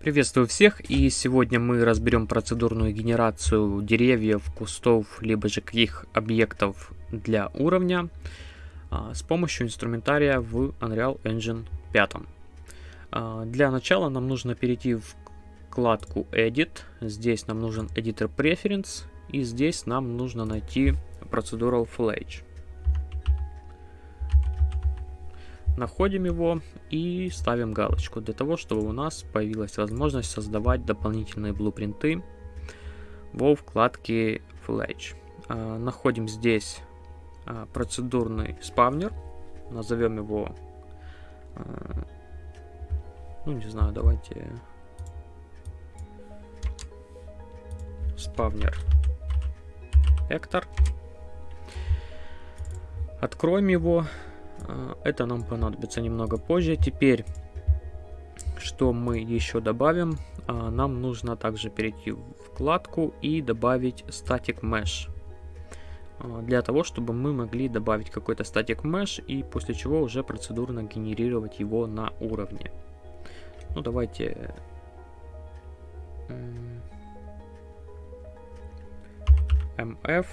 Приветствую всех и сегодня мы разберем процедурную генерацию деревьев, кустов, либо же каких объектов для уровня а, с помощью инструментария в Unreal Engine 5. А, для начала нам нужно перейти в вкладку Edit, здесь нам нужен Editor Preference и здесь нам нужно найти Procedural Fledge. Находим его и ставим галочку для того, чтобы у нас появилась возможность создавать дополнительные блупринты во вкладке Fletch. А, находим здесь а, процедурный спавнер, назовем его, а, ну не знаю, давайте спавнер Эктор. Откроем его это нам понадобится немного позже. Теперь, что мы еще добавим? А, нам нужно также перейти в вкладку и добавить Static Mesh. А, для того, чтобы мы могли добавить какой-то Static Mesh и после чего уже процедурно генерировать его на уровне. Ну, давайте... MF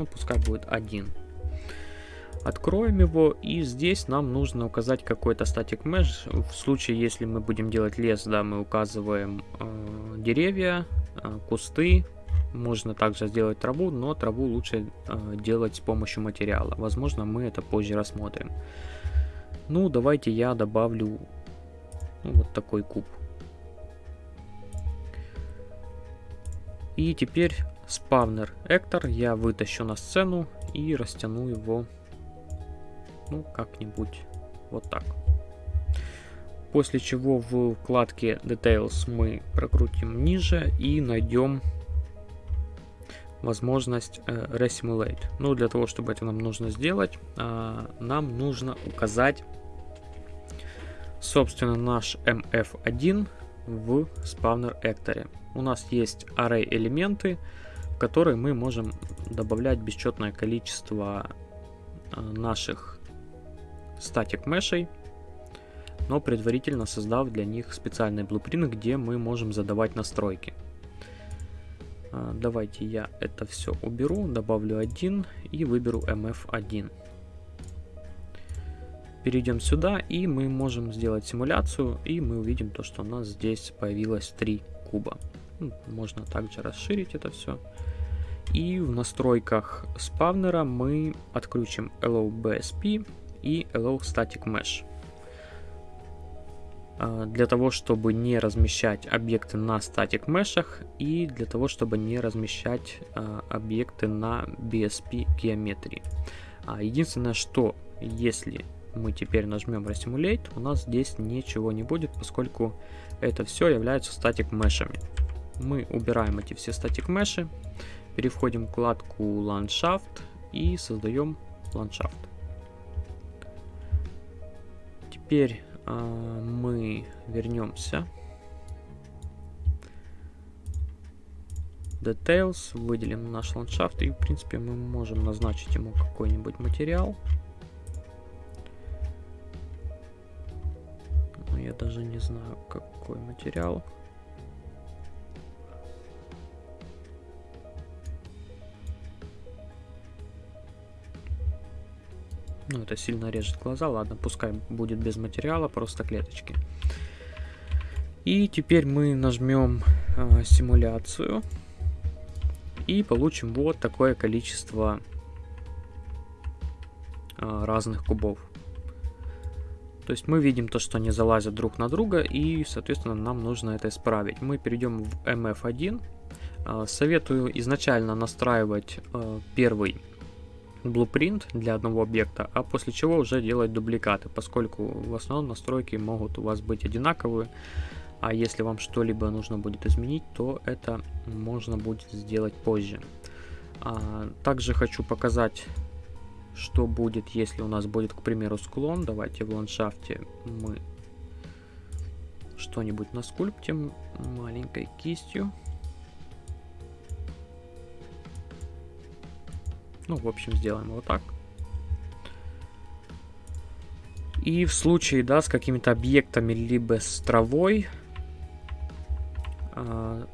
ну пускай будет один. Откроем его, и здесь нам нужно указать какой-то статик mesh. В случае, если мы будем делать лес, да, мы указываем э, деревья, э, кусты. Можно также сделать траву, но траву лучше э, делать с помощью материала. Возможно, мы это позже рассмотрим. Ну, давайте я добавлю ну, вот такой куб. И теперь спавнер Эктор я вытащу на сцену и растяну его, ну, как-нибудь вот так. После чего в вкладке Details мы прокрутим ниже и найдем возможность э, Resimulate. Ну, для того, чтобы это нам нужно сделать, э, нам нужно указать, собственно, наш MF1 в спавнер Экторе. У нас есть array элементы, которой мы можем добавлять бесчетное количество э, наших статик мешей, но предварительно создав для них специальный блупринт, где мы можем задавать настройки. Э, давайте я это все уберу, добавлю один и выберу MF1. Перейдем сюда и мы можем сделать симуляцию и мы увидим то, что у нас здесь появилось 3 куба. Можно также расширить это все. И в настройках спавнера мы отключим Allow и Allow Static Mesh. А, для того, чтобы не размещать объекты на Static Mesh и для того, чтобы не размещать а, объекты на BSP геометрии. А, единственное, что если мы теперь нажмем Resimulate, у нас здесь ничего не будет, поскольку это все является статик мешами. Мы убираем эти все статик меши Переходим в вкладку ландшафт и создаем ландшафт. Теперь э, мы вернемся. Details, выделим наш ландшафт и в принципе мы можем назначить ему какой-нибудь материал. Но я даже не знаю какой материал. Ну, это сильно режет глаза. Ладно, пускай будет без материала, просто клеточки. И теперь мы нажмем э, симуляцию. И получим вот такое количество э, разных кубов. То есть мы видим то, что они залазят друг на друга, и, соответственно, нам нужно это исправить. Мы перейдем в MF1. Э, советую изначально настраивать первый blueprint для одного объекта, а после чего уже делать дубликаты, поскольку в основном настройки могут у вас быть одинаковые, а если вам что-либо нужно будет изменить, то это можно будет сделать позже. А, также хочу показать, что будет, если у нас будет, к примеру, склон. Давайте в ландшафте мы что-нибудь наскульптим маленькой кистью. Ну, в общем, сделаем вот так. И в случае, да, с какими-то объектами, либо с травой, э,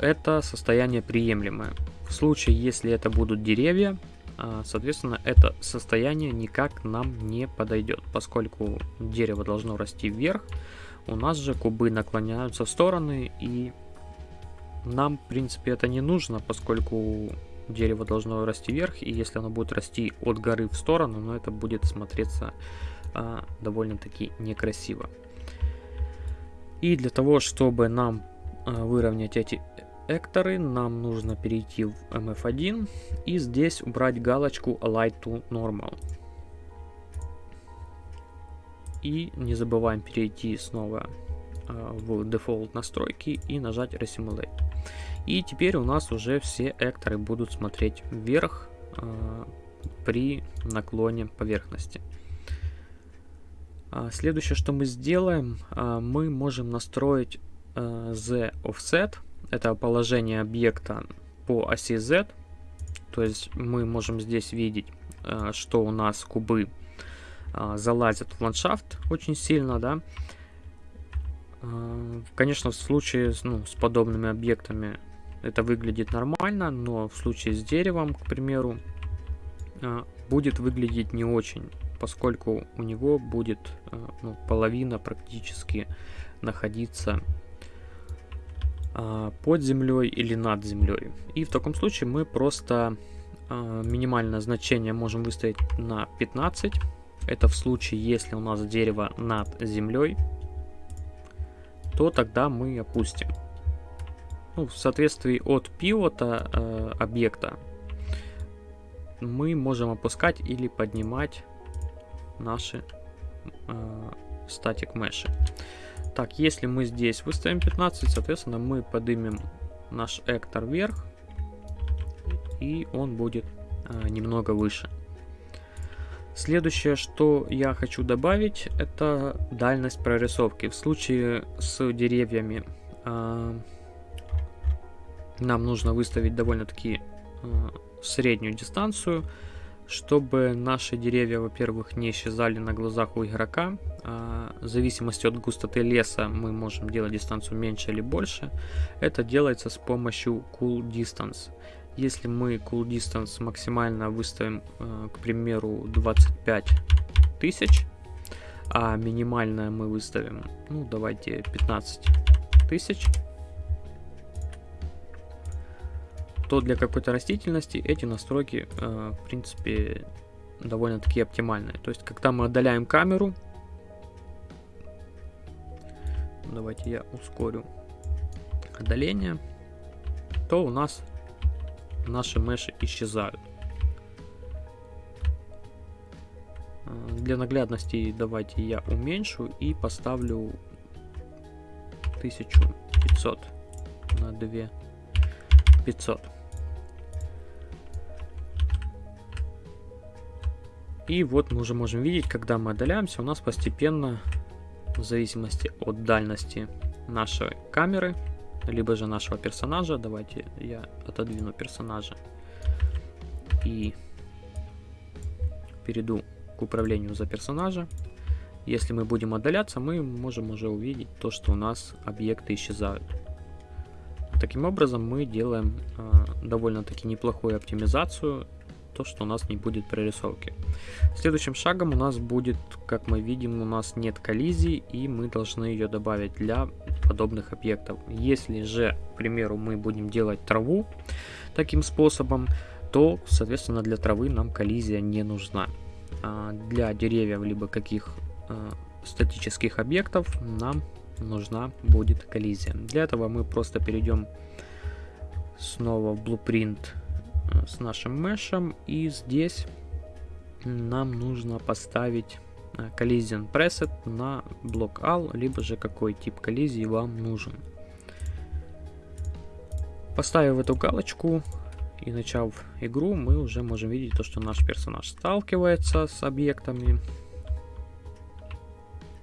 это состояние приемлемое. В случае, если это будут деревья, э, соответственно, это состояние никак нам не подойдет, поскольку дерево должно расти вверх, у нас же кубы наклоняются в стороны, и нам, в принципе, это не нужно, поскольку дерево должно расти вверх, и если оно будет расти от горы в сторону, но ну, это будет смотреться а, довольно-таки некрасиво. И для того, чтобы нам а, выровнять эти экторы, нам нужно перейти в MF1 и здесь убрать галочку Align to Normal. И не забываем перейти снова в Default настройки и нажать Resimulate. И теперь у нас уже все экторы будут смотреть вверх э, при наклоне поверхности. А следующее, что мы сделаем, э, мы можем настроить э, Z offset, это положение объекта по оси Z. То есть мы можем здесь видеть, э, что у нас кубы э, залазят в ландшафт очень сильно, да. Э, конечно, в случае ну, с подобными объектами это выглядит нормально, но в случае с деревом, к примеру, а, будет выглядеть не очень, поскольку у него будет а, ну, половина практически находиться под землей или над землей. И в таком случае мы просто минимальное значение можем выставить на 15. Это в случае, если у нас дерево над землей, то тогда мы опустим ну, в соответствии от пивота э, объекта мы можем опускать или поднимать наши э, статик меши. Так, если мы здесь выставим 15, соответственно, мы поднимем наш эктор вверх, и он будет э, немного выше. Следующее, что я хочу добавить, это дальность прорисовки. В случае с деревьями э, нам нужно выставить довольно-таки э, среднюю дистанцию, чтобы наши деревья, во-первых, не исчезали на глазах у игрока. А, в зависимости от густоты леса мы можем делать дистанцию меньше или больше. Это делается с помощью Cool Distance. Если мы Cool Distance максимально выставим, э, к примеру, 25 тысяч, а минимальное мы выставим, ну давайте 15 тысяч, то для какой-то растительности эти настройки, э, в принципе, довольно-таки оптимальные. То есть, когда мы отдаляем камеру, давайте я ускорю отдаление, то у нас наши меши исчезают. Э, для наглядности давайте я уменьшу и поставлю 1500 на 2500. И вот мы уже можем видеть, когда мы отдаляемся, у нас постепенно, в зависимости от дальности нашей камеры, либо же нашего персонажа, давайте я отодвину персонажа и перейду к управлению за персонажа. Если мы будем отдаляться, мы можем уже увидеть то, что у нас объекты исчезают. Таким образом мы делаем э, довольно-таки неплохую оптимизацию то, что у нас не будет прорисовки. Следующим шагом у нас будет, как мы видим, у нас нет коллизии, и мы должны ее добавить для подобных объектов. Если же, к примеру, мы будем делать траву таким способом, то, соответственно, для травы нам коллизия не нужна. А для деревьев либо каких а, статических объектов нам нужна будет коллизия. Для этого мы просто перейдем снова в Blueprint с нашим мешем. И здесь нам нужно поставить э, Collision Preset на блок AL, либо же какой тип коллизии вам нужен. Поставив эту галочку и начав игру, мы уже можем видеть то, что наш персонаж сталкивается с объектами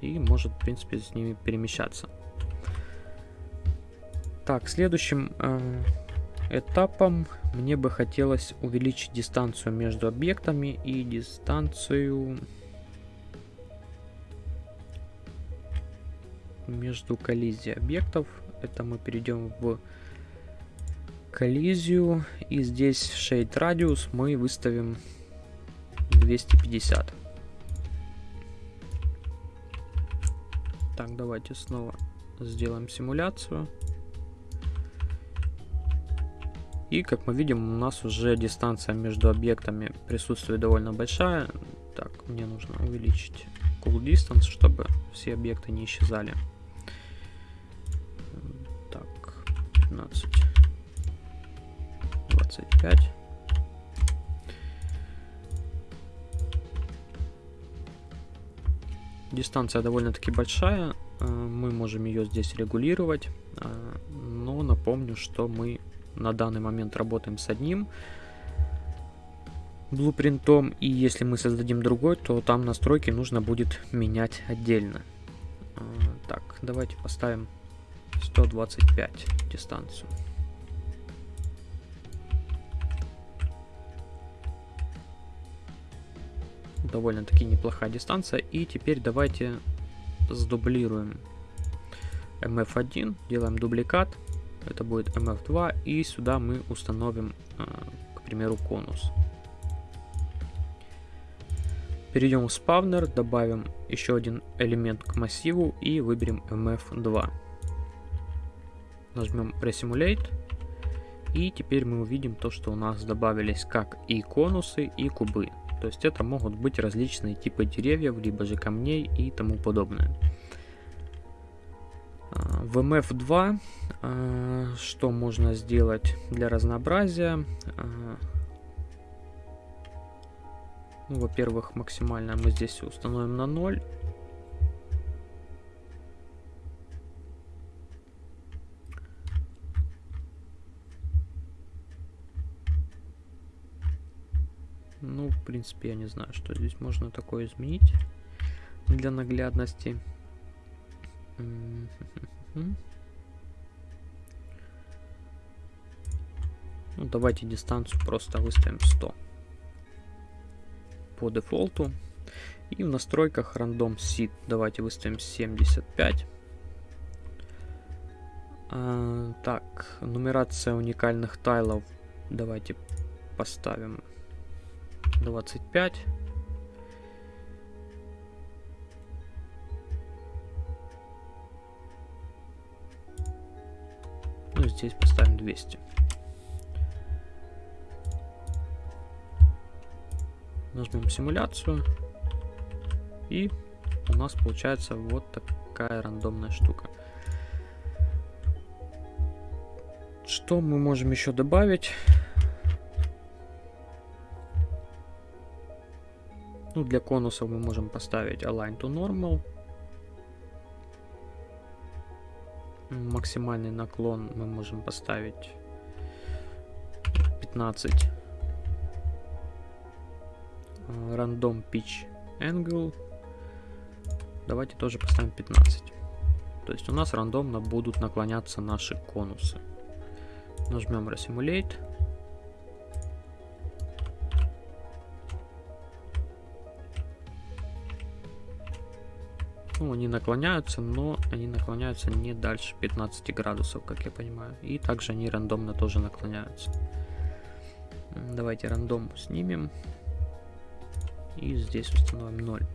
и может, в принципе, с ними перемещаться. Так, следующим э, этапом мне бы хотелось увеличить дистанцию между объектами и дистанцию между коллизией объектов. Это мы перейдем в коллизию. И здесь Shade Radius мы выставим 250. Так, давайте снова сделаем симуляцию. И как мы видим, у нас уже дистанция между объектами присутствует довольно большая. Так, мне нужно увеличить cool distance, чтобы все объекты не исчезали. 15, 25. Дистанция довольно-таки большая, э, мы можем ее здесь регулировать, э, но напомню, что мы на данный момент работаем с одним блупринтом, и если мы создадим другой, то там настройки нужно будет менять отдельно. Э, так, давайте поставим 125 дистанцию. довольно-таки неплохая дистанция. И теперь давайте сдублируем MF1, делаем дубликат, это будет MF2, и сюда мы установим, а, к примеру, конус. Перейдем в спавнер, добавим еще один элемент к массиву и выберем MF2. Нажмем Resimulate. И теперь мы увидим то, что у нас добавились как и конусы, и кубы. То есть это могут быть различные типы деревьев, либо же камней и тому подобное. А, в MF2 а, что можно сделать для разнообразия? А, ну, Во-первых, максимально мы здесь установим на 0. Ну, в принципе, я не знаю, что здесь можно такое изменить для наглядности. Ну, давайте дистанцию просто выставим 100 по дефолту. И в настройках рандом seed давайте выставим 75. А, так, нумерация уникальных тайлов давайте поставим 25. Ну, здесь поставим 200. Нажмем симуляцию. И у нас получается вот такая рандомная штука. Что мы можем еще добавить? Ну, для конусов мы можем поставить Align to Normal. Максимальный наклон мы можем поставить 15. Random Pitch Angle. Давайте тоже поставим 15. То есть у нас рандомно будут наклоняться наши конусы. Нажмем Resimulate. Ну, они наклоняются, но они наклоняются не дальше 15 градусов, как я понимаю. И также они рандомно тоже наклоняются. Давайте рандом снимем. И здесь установим 0.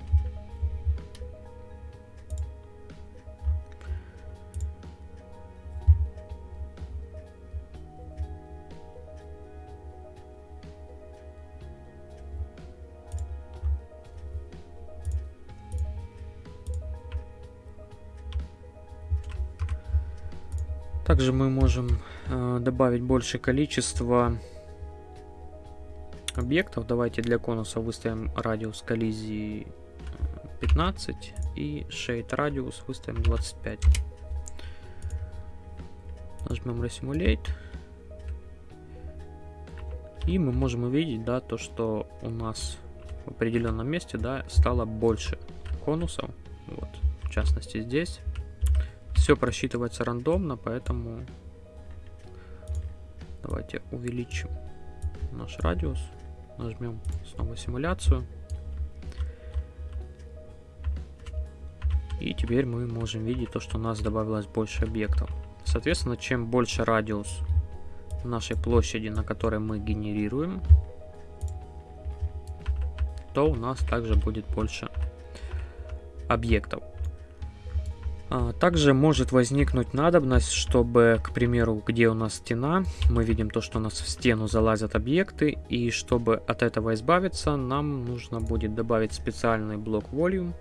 Также мы можем э, добавить большее количество объектов. Давайте для конуса выставим радиус коллизии 15 э, и shade радиус выставим 25. Нажмем Resimulate. И мы можем увидеть, да, то, что у нас в определенном месте, да, стало больше конусов. Вот, в частности здесь. Все просчитывается рандомно, поэтому давайте увеличим наш радиус. Нажмем снова симуляцию. И теперь мы можем видеть то, что у нас добавилось больше объектов. Соответственно, чем больше радиус нашей площади, на которой мы генерируем, то у нас также будет больше объектов. А, также может возникнуть надобность, чтобы, к примеру, где у нас стена, мы видим то, что у нас в стену залазят объекты, и чтобы от этого избавиться, нам нужно будет добавить специальный блок volume.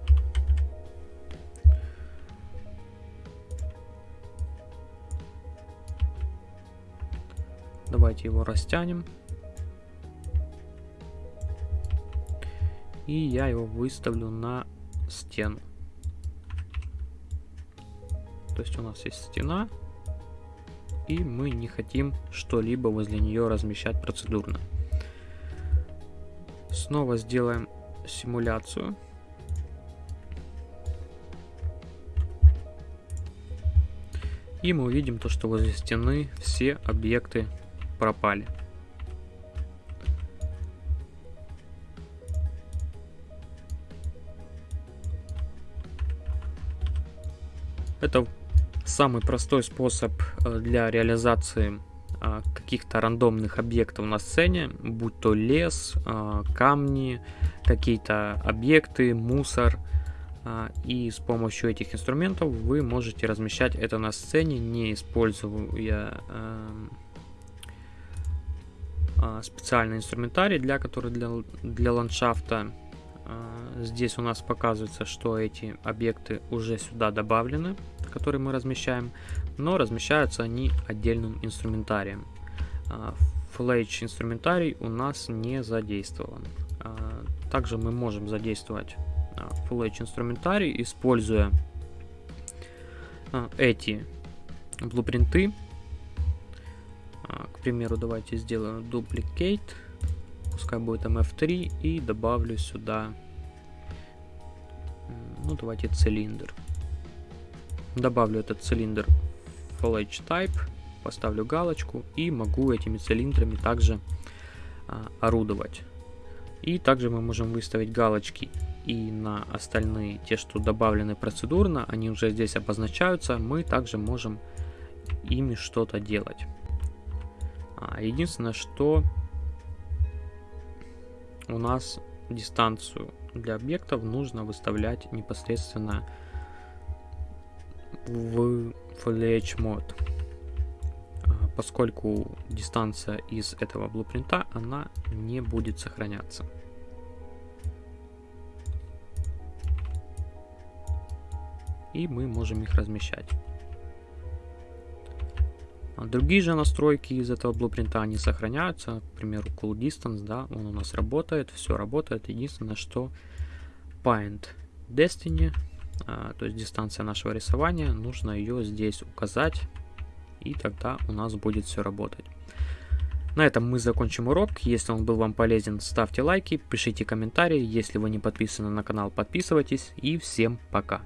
Давайте его растянем. И я его выставлю на стену. То есть у нас есть стена, и мы не хотим что-либо возле нее размещать процедурно. Снова сделаем симуляцию. И мы увидим то, что возле стены все объекты пропали. Это самый простой способ э, для реализации а, каких-то рандомных объектов на сцене, будь то лес, а, камни, какие-то объекты, мусор. А, и с помощью этих инструментов вы можете размещать это на сцене, не используя специальный инструментарий, для который для, для ландшафта. Здесь у нас показывается, что эти объекты уже сюда добавлены которые мы размещаем, но размещаются они отдельным инструментарием. FLH инструментарий у нас не задействован. А, также мы можем задействовать а, инструментарий, используя а, эти блупринты. К примеру, давайте сделаем duplicate, пускай будет MF3 и добавлю сюда, ну давайте цилиндр. Добавлю этот цилиндр FLH Type, поставлю галочку и могу этими цилиндрами также а, орудовать. И также мы можем выставить галочки и на остальные, те, что добавлены процедурно, они уже здесь обозначаются, мы также можем ими что-то делать. А, единственное, что у нас дистанцию для объектов нужно выставлять непосредственно в FLH мод, а, поскольку дистанция из этого блупринта, она не будет сохраняться. И мы можем их размещать. А другие же настройки из этого блупринта, они сохраняются. К примеру, Cool Distance, да, он у нас работает, все работает. Единственное, что Paint Destiny то есть дистанция нашего рисования, нужно ее здесь указать, и тогда у нас будет все работать. На этом мы закончим урок. Если он был вам полезен, ставьте лайки, пишите комментарии. Если вы не подписаны на канал, подписывайтесь. И всем пока.